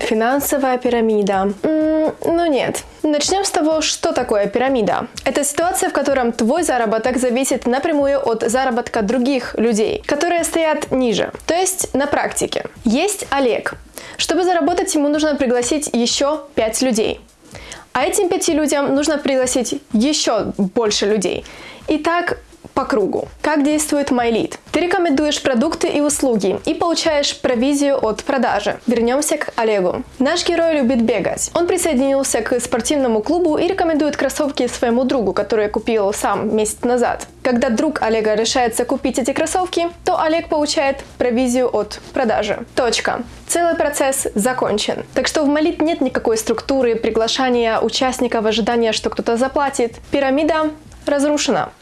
Финансовая пирамида. Ну нет. Начнем с того, что такое пирамида. Это ситуация, в котором твой заработок зависит напрямую от заработка других людей, которые стоят ниже. То есть на практике. Есть Олег. Чтобы заработать, ему нужно пригласить еще 5 людей. А этим пяти людям нужно пригласить еще больше людей. И так по кругу. Как действует MyLead? Ты рекомендуешь продукты и услуги и получаешь провизию от продажи. Вернемся к Олегу. Наш герой любит бегать. Он присоединился к спортивному клубу и рекомендует кроссовки своему другу, который купил сам месяц назад. Когда друг Олега решается купить эти кроссовки, то Олег получает провизию от продажи. Точка. Целый процесс закончен. Так что в Молит нет никакой структуры приглашания участников, ожидания, что кто-то заплатит. Пирамида разрушена.